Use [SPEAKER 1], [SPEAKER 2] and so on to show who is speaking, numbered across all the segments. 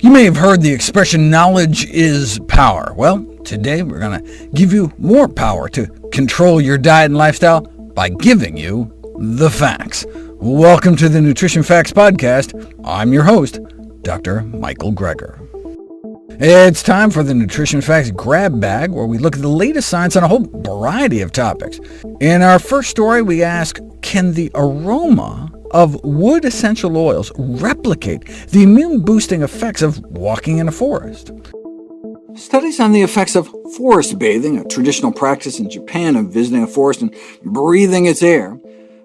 [SPEAKER 1] You may have heard the expression, knowledge is power. Well, today we're going to give you more power to control your diet and lifestyle by giving you the facts. Welcome to the Nutrition Facts Podcast. I'm your host, Dr. Michael Greger. It's time for the Nutrition Facts Grab Bag, where we look at the latest science on a whole variety of topics. In our first story, we ask, can the aroma of wood essential oils replicate the immune-boosting effects of walking in a forest. Studies on the effects of forest bathing, a traditional practice in Japan of visiting a forest and breathing its air,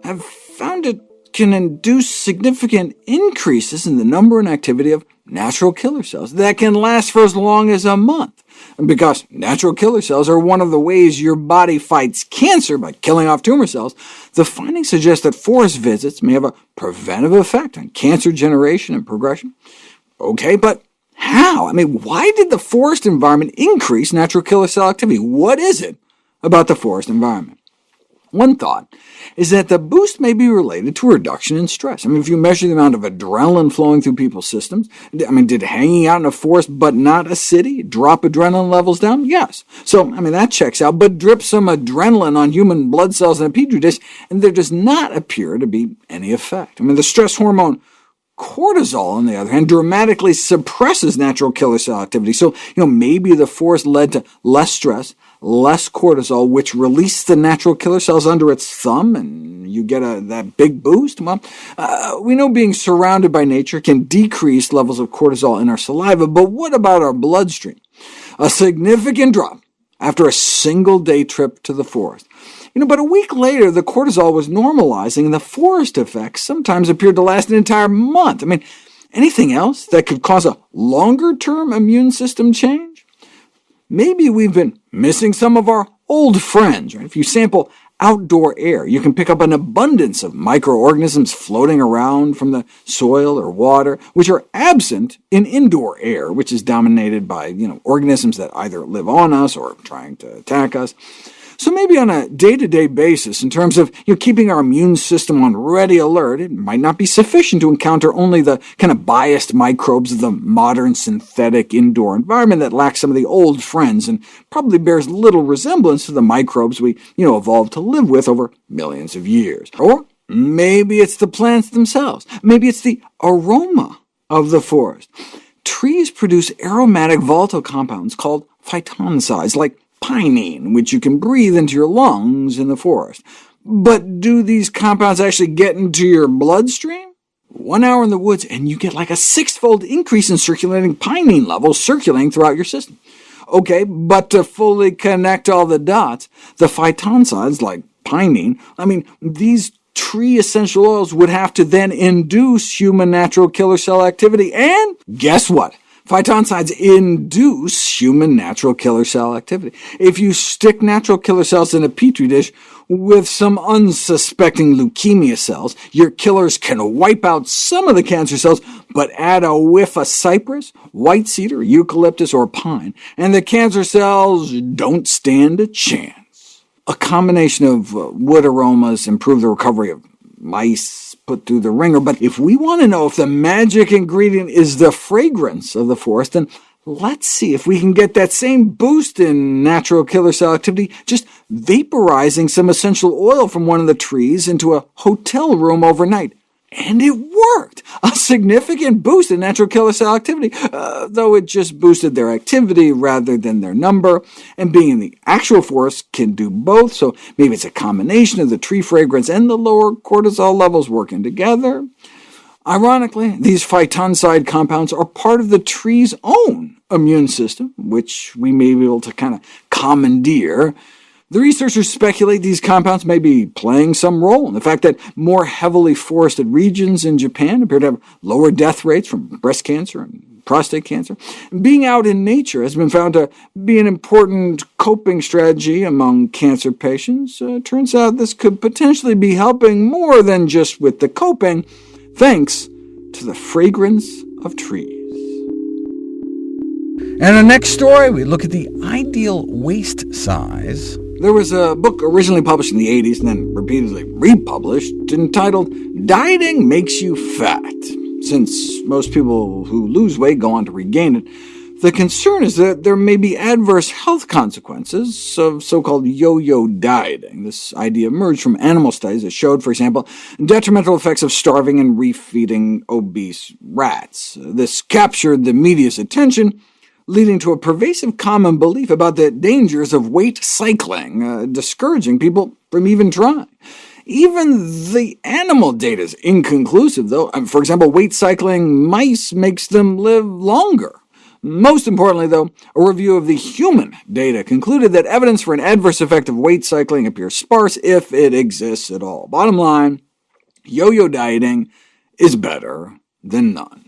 [SPEAKER 1] have found it can induce significant increases in the number and activity of natural killer cells that can last for as long as a month, because natural killer cells are one of the ways your body fights cancer by killing off tumor cells, the findings suggest that forest visits may have a preventive effect on cancer generation and progression. OK, but how? I mean, why did the forest environment increase natural killer cell activity? What is it about the forest environment? One thought is that the boost may be related to a reduction in stress. I mean, if you measure the amount of adrenaline flowing through people's systems, I mean, did hanging out in a forest but not a city drop adrenaline levels down? Yes. So, I mean, that checks out, but drip some adrenaline on human blood cells in a petri dish, and there does not appear to be any effect. I mean, the stress hormone Cortisol, on the other hand, dramatically suppresses natural killer cell activity, so you know maybe the forest led to less stress, less cortisol, which releases the natural killer cells under its thumb, and you get a, that big boost? Well, uh, we know being surrounded by nature can decrease levels of cortisol in our saliva, but what about our bloodstream? A significant drop after a single day trip to the forest. You know, but a week later, the cortisol was normalizing, and the forest effects sometimes appeared to last an entire month. I mean, anything else that could cause a longer-term immune system change? Maybe we've been missing some of our old friends. Right? If you sample outdoor air, you can pick up an abundance of microorganisms floating around from the soil or water, which are absent in indoor air, which is dominated by you know, organisms that either live on us or are trying to attack us. So maybe on a day-to-day -day basis, in terms of you know, keeping our immune system on ready alert, it might not be sufficient to encounter only the kind of biased microbes of the modern synthetic indoor environment that lacks some of the old friends, and probably bears little resemblance to the microbes we you know, evolved to live with over millions of years. Or maybe it's the plants themselves. Maybe it's the aroma of the forest. Trees produce aromatic volatile compounds called phytoncides, like pinene, which you can breathe into your lungs in the forest. But do these compounds actually get into your bloodstream? One hour in the woods and you get like a six-fold increase in circulating pinene levels circulating throughout your system. Okay, but to fully connect all the dots, the phytoncides, like pinene, I mean, these tree essential oils would have to then induce human natural killer cell activity, and guess what? Phytoncides induce human natural killer cell activity. If you stick natural killer cells in a petri dish with some unsuspecting leukemia cells, your killers can wipe out some of the cancer cells, but add a whiff of cypress, white cedar, eucalyptus, or pine, and the cancer cells don't stand a chance. A combination of uh, wood aromas improve the recovery of mice put through the ringer, but if we want to know if the magic ingredient is the fragrance of the forest, then let's see if we can get that same boost in natural killer cell activity just vaporizing some essential oil from one of the trees into a hotel room overnight. And it worked! A significant boost in natural killer cell activity, uh, though it just boosted their activity rather than their number, and being in the actual forest can do both, so maybe it's a combination of the tree fragrance and the lower cortisol levels working together. Ironically, these phytoncide compounds are part of the tree's own immune system, which we may be able to kind of commandeer, the researchers speculate these compounds may be playing some role in the fact that more heavily forested regions in Japan appear to have lower death rates from breast cancer and prostate cancer. Being out in nature has been found to be an important coping strategy among cancer patients. Uh, turns out this could potentially be helping more than just with the coping, thanks to the fragrance of trees. And our next story, we look at the ideal waist size there was a book originally published in the 80s and then repeatedly republished entitled Dieting Makes You Fat. Since most people who lose weight go on to regain it, the concern is that there may be adverse health consequences of so-called yo-yo dieting. This idea emerged from animal studies that showed, for example, detrimental effects of starving and refeeding obese rats. This captured the media's attention, leading to a pervasive common belief about the dangers of weight cycling, uh, discouraging people from even trying. Even the animal data is inconclusive, though. Um, for example, weight cycling mice makes them live longer. Most importantly, though, a review of the human data concluded that evidence for an adverse effect of weight cycling appears sparse, if it exists at all. Bottom line, yo-yo dieting is better than none.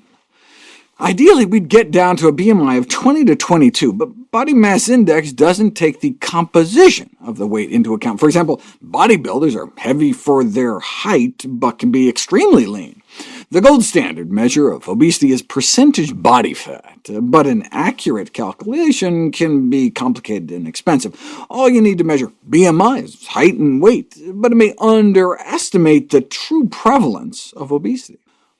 [SPEAKER 1] Ideally, we'd get down to a BMI of 20 to 22, but body mass index doesn't take the composition of the weight into account. For example, bodybuilders are heavy for their height, but can be extremely lean. The gold standard measure of obesity is percentage body fat, but an accurate calculation can be complicated and expensive. All you need to measure BMI is height and weight, but it may underestimate the true prevalence of obesity.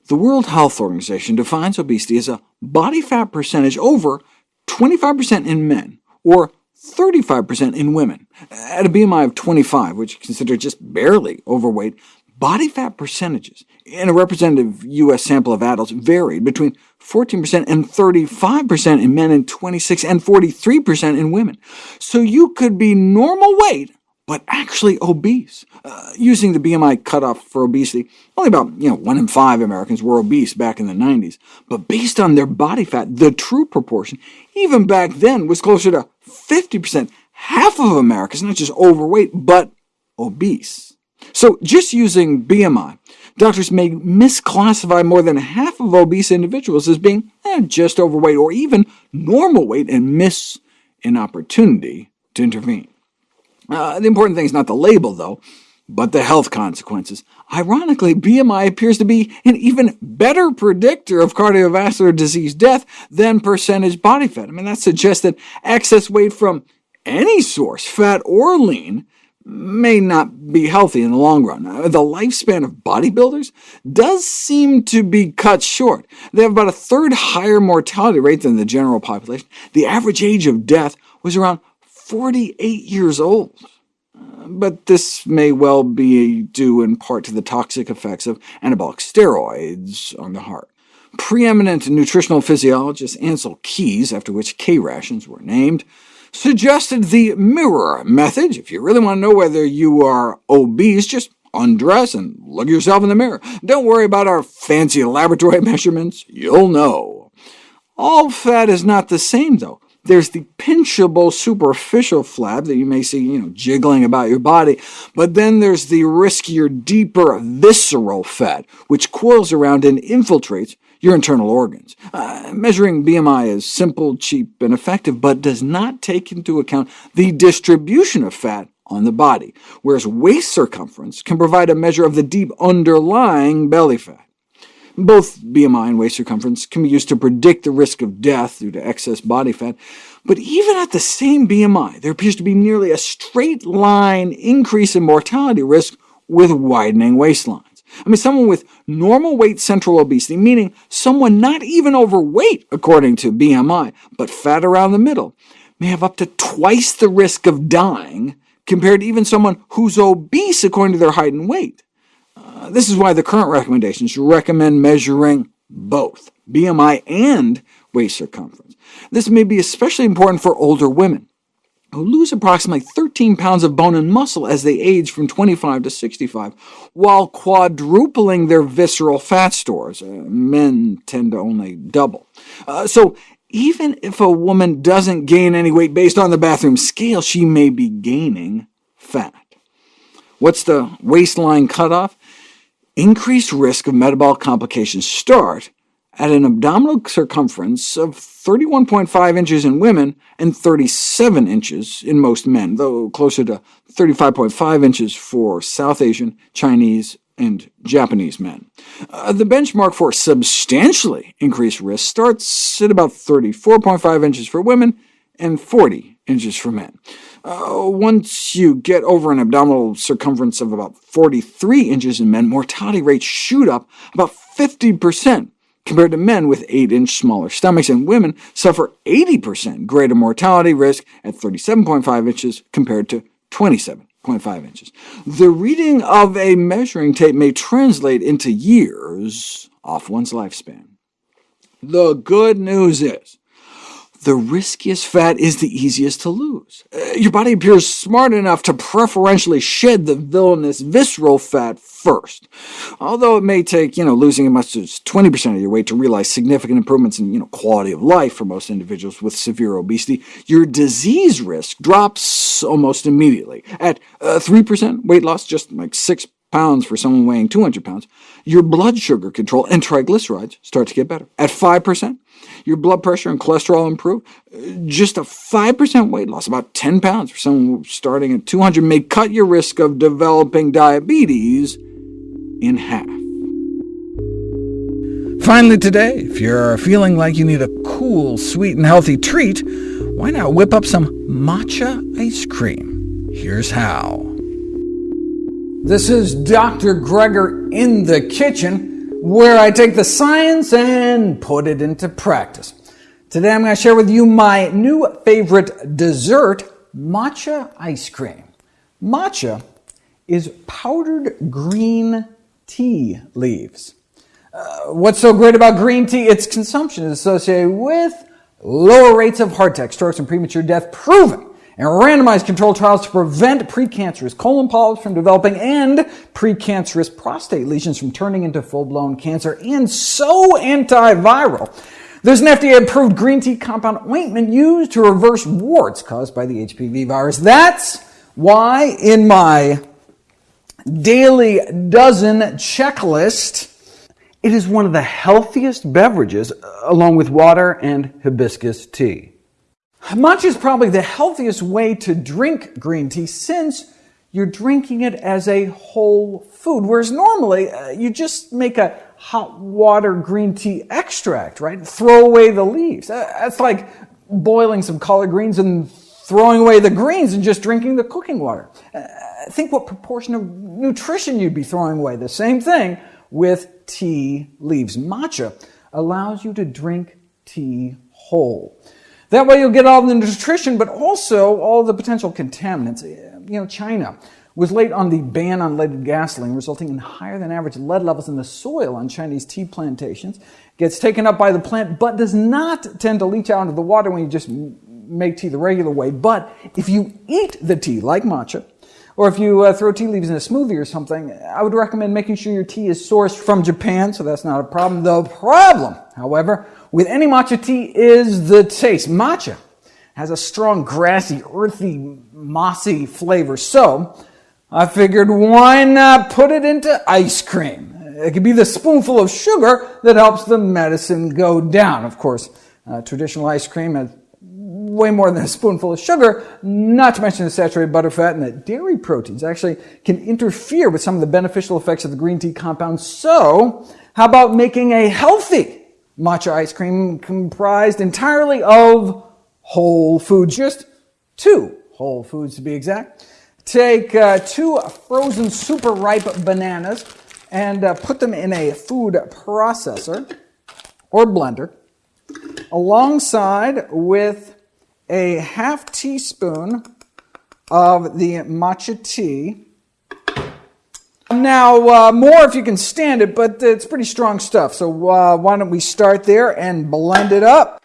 [SPEAKER 1] The World Health Organization defines obesity as a body fat percentage over 25% in men, or 35% in women. At a BMI of 25, which is considered just barely overweight, body fat percentages in a representative U.S. sample of adults varied between 14% and 35% in men and 26 and 43% in women. So you could be normal weight but actually obese. Uh, using the BMI cutoff for obesity, only about you know, 1 in 5 Americans were obese back in the 90s, but based on their body fat, the true proportion, even back then, was closer to 50%. Half of Americans, not just overweight, but obese. So just using BMI, doctors may misclassify more than half of obese individuals as being eh, just overweight or even normal weight and miss an opportunity to intervene. Uh, the important thing is not the label, though, but the health consequences. Ironically, BMI appears to be an even better predictor of cardiovascular disease death than percentage body fat. I mean, that suggests that excess weight from any source, fat or lean, may not be healthy in the long run. Uh, the lifespan of bodybuilders does seem to be cut short. They have about a third higher mortality rate than the general population. The average age of death was around 48 years old. But this may well be due in part to the toxic effects of anabolic steroids on the heart. Preeminent nutritional physiologist Ancel Keys, after which K-rations were named, suggested the mirror method. If you really want to know whether you are obese, just undress and look yourself in the mirror. Don't worry about our fancy laboratory measurements. You'll know. All fat is not the same, though. There's the pinchable superficial flap that you may see you know, jiggling about your body, but then there's the riskier, deeper visceral fat, which coils around and infiltrates your internal organs. Uh, measuring BMI is simple, cheap, and effective, but does not take into account the distribution of fat on the body, whereas waist circumference can provide a measure of the deep underlying belly fat. Both BMI and waist circumference can be used to predict the risk of death due to excess body fat, but even at the same BMI, there appears to be nearly a straight line increase in mortality risk with widening waistlines. I mean, someone with normal weight central obesity, meaning someone not even overweight according to BMI, but fat around the middle, may have up to twice the risk of dying compared to even someone who's obese according to their height and weight. Uh, this is why the current recommendations recommend measuring both BMI and waist circumference. This may be especially important for older women, who lose approximately 13 pounds of bone and muscle as they age from 25 to 65, while quadrupling their visceral fat stores. Uh, men tend to only double. Uh, so even if a woman doesn't gain any weight based on the bathroom scale, she may be gaining fat. What's the waistline cutoff? increased risk of metabolic complications start at an abdominal circumference of 31.5 inches in women and 37 inches in most men, though closer to 35.5 inches for South Asian, Chinese, and Japanese men. Uh, the benchmark for substantially increased risk starts at about 34.5 inches for women and 40 inches for men. Uh, once you get over an abdominal circumference of about 43 inches in men, mortality rates shoot up about 50% compared to men with 8-inch smaller stomachs, and women suffer 80% greater mortality risk at 37.5 inches compared to 27.5 inches. The reading of a measuring tape may translate into years off one's lifespan. The good news is, the riskiest fat is the easiest to lose. Uh, your body appears smart enough to preferentially shed the villainous visceral fat first. Although it may take you know, losing as much as 20% of your weight to realize significant improvements in you know, quality of life for most individuals with severe obesity, your disease risk drops almost immediately. At uh, 3% weight loss, just like 6 pounds for someone weighing 200 pounds, your blood sugar control and triglycerides start to get better. At 5%, your blood pressure and cholesterol improve. Uh, just a 5% weight loss, about 10 pounds for someone starting at 200, may cut your risk of developing diabetes in half. Finally today, if you're feeling like you need a cool, sweet, and healthy treat, why not whip up some matcha ice cream? Here's how. This is Dr. Greger in the kitchen, where I take the science and put it into practice. Today I'm going to share with you my new favorite dessert, matcha ice cream. Matcha is powdered green tea leaves. Uh, what's so great about green tea? Its consumption is associated with lower rates of heart attack, strokes, and premature death, proven and randomized controlled trials to prevent precancerous colon polyps from developing and precancerous prostate lesions from turning into full-blown cancer, and so antiviral. There's an FDA-approved green tea compound ointment used to reverse warts caused by the HPV virus. That's why in my daily dozen checklist, it is one of the healthiest beverages, along with water and hibiscus tea. Matcha is probably the healthiest way to drink green tea since you're drinking it as a whole food, whereas normally uh, you just make a hot water green tea extract, right? Throw away the leaves. Uh, that's like boiling some collard greens and throwing away the greens and just drinking the cooking water. Uh, think what proportion of nutrition you'd be throwing away. The same thing with tea leaves. Matcha allows you to drink tea whole. That way you'll get all the nutrition, but also all the potential contaminants. Eh, you know, China was late on the ban on leaded gasoline, resulting in higher than average lead levels in the soil on Chinese tea plantations. gets taken up by the plant, but does not tend to leach out into the water when you just make tea the regular way. But if you eat the tea, like matcha, or if you uh, throw tea leaves in a smoothie or something, I would recommend making sure your tea is sourced from Japan, so that's not a problem. The problem, however, with any matcha tea is the taste. Matcha has a strong, grassy, earthy, mossy flavor. So I figured why not put it into ice cream? It could be the spoonful of sugar that helps the medicine go down. Of course, uh, traditional ice cream has way more than a spoonful of sugar, not to mention the saturated butter fat and the dairy proteins actually can interfere with some of the beneficial effects of the green tea compound. So how about making a healthy matcha ice cream comprised entirely of whole foods, just two whole foods to be exact. Take uh, two frozen super ripe bananas and uh, put them in a food processor or blender alongside with a half teaspoon of the matcha tea now, uh, more if you can stand it, but it's pretty strong stuff. So uh, why don't we start there and blend it up.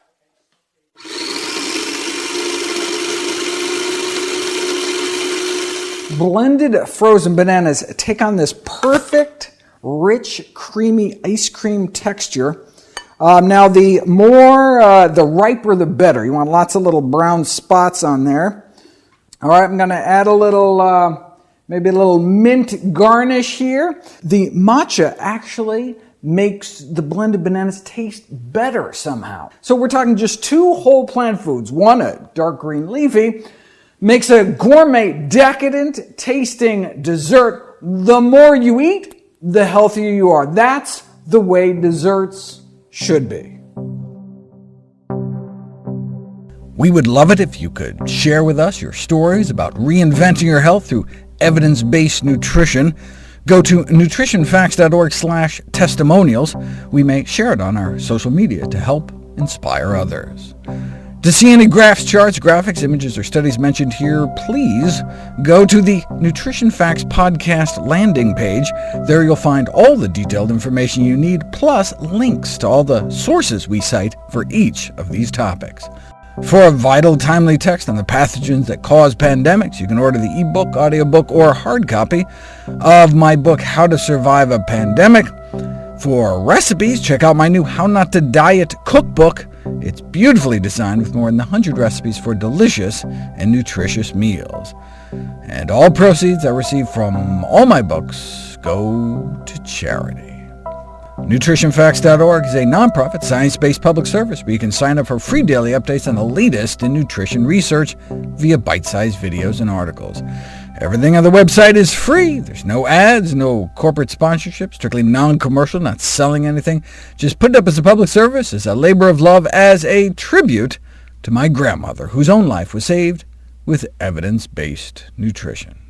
[SPEAKER 1] Blended frozen bananas take on this perfect, rich, creamy ice cream texture. Um, now, the more, uh, the riper the better. You want lots of little brown spots on there. All right, I'm going to add a little uh, maybe a little mint garnish here. The matcha actually makes the blended bananas taste better somehow. So we're talking just two whole plant foods. One, a dark green leafy, makes a gourmet, decadent tasting dessert. The more you eat, the healthier you are. That's the way desserts should be. We would love it if you could share with us your stories about reinventing your health through evidence-based nutrition. Go to nutritionfacts.org testimonials. We may share it on our social media to help inspire others. To see any graphs, charts, graphics, images, or studies mentioned here, please go to the Nutrition Facts Podcast landing page. There you'll find all the detailed information you need, plus links to all the sources we cite for each of these topics. For a vital, timely text on the pathogens that cause pandemics, you can order the ebook, audiobook, or hard copy of my book, How to Survive a Pandemic. For recipes, check out my new How Not to Diet cookbook. It's beautifully designed with more than 100 recipes for delicious and nutritious meals. And all proceeds I receive from all my books go to charity. NutritionFacts.org is a nonprofit, science-based public service where you can sign up for free daily updates on the latest in nutrition research via bite-sized videos and articles. Everything on the website is free. There's no ads, no corporate sponsorships, strictly non-commercial, not selling anything. Just put it up as a public service, as a labor of love, as a tribute to my grandmother, whose own life was saved with evidence-based nutrition.